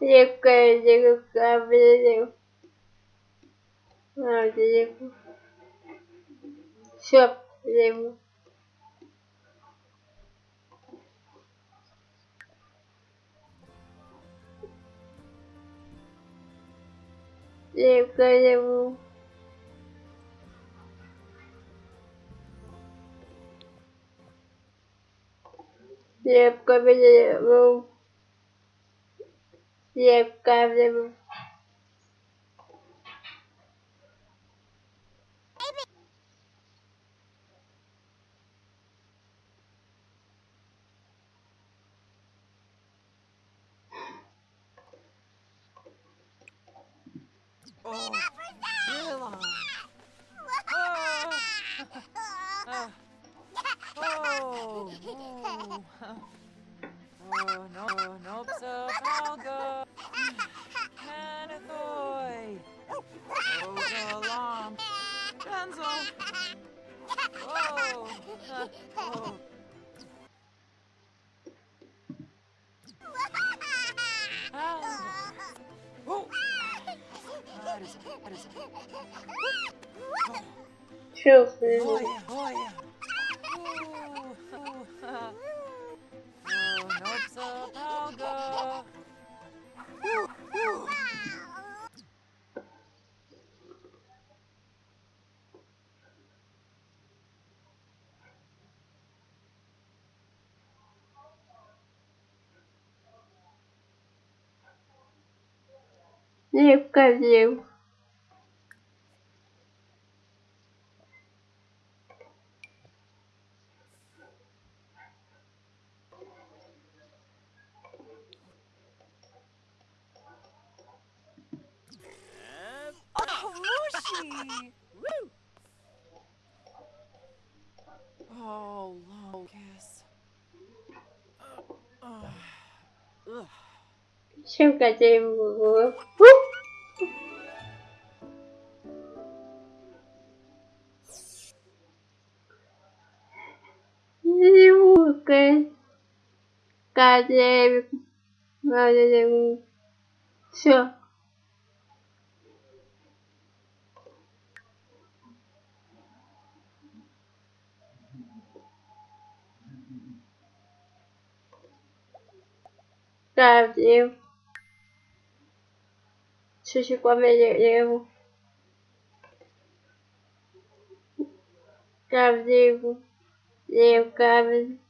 Легкая деревянная. А, деревянная. Все, деревянная. Легкая Легкая Yeah, Oh, Tila. Oh. Uh, oh. Oh. Oh. No. Nope. So. Rapunzel! Whoa! Uh, whoa. Ah. Whoa. Oh, yeah, oh, yeah. Oh, Mushy! Woo! Oh, Locus. Uh, uh, ugh. Чем деревянная. acadêmico, acadêmico. Brasil. Sushi com amarelo. Brasil. Eu, cabelo.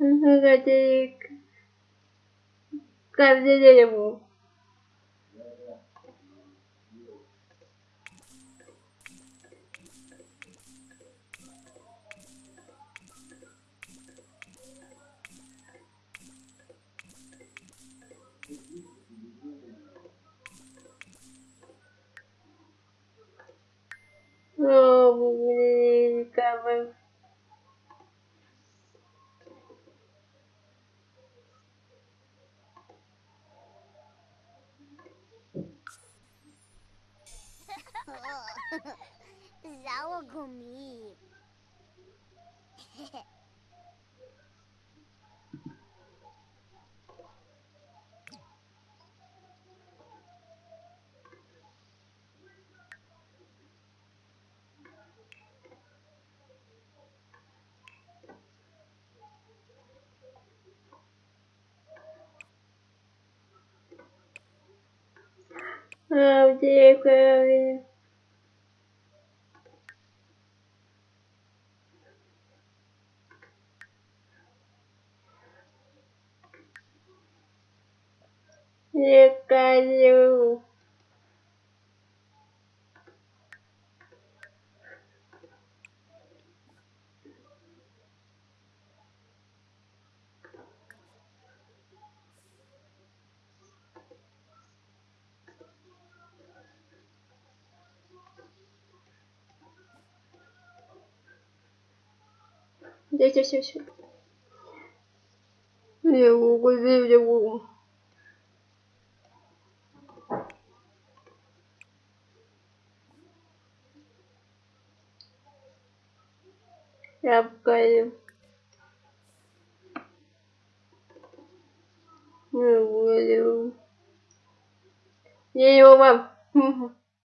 Гадик. Каждый дереву. О, блин, как Zawagumi. Sour gummy. Oh dear, Chloe. лекарю. Здесь, все, все. Я Google, где Google. Покажу. Не буду. Я его вам.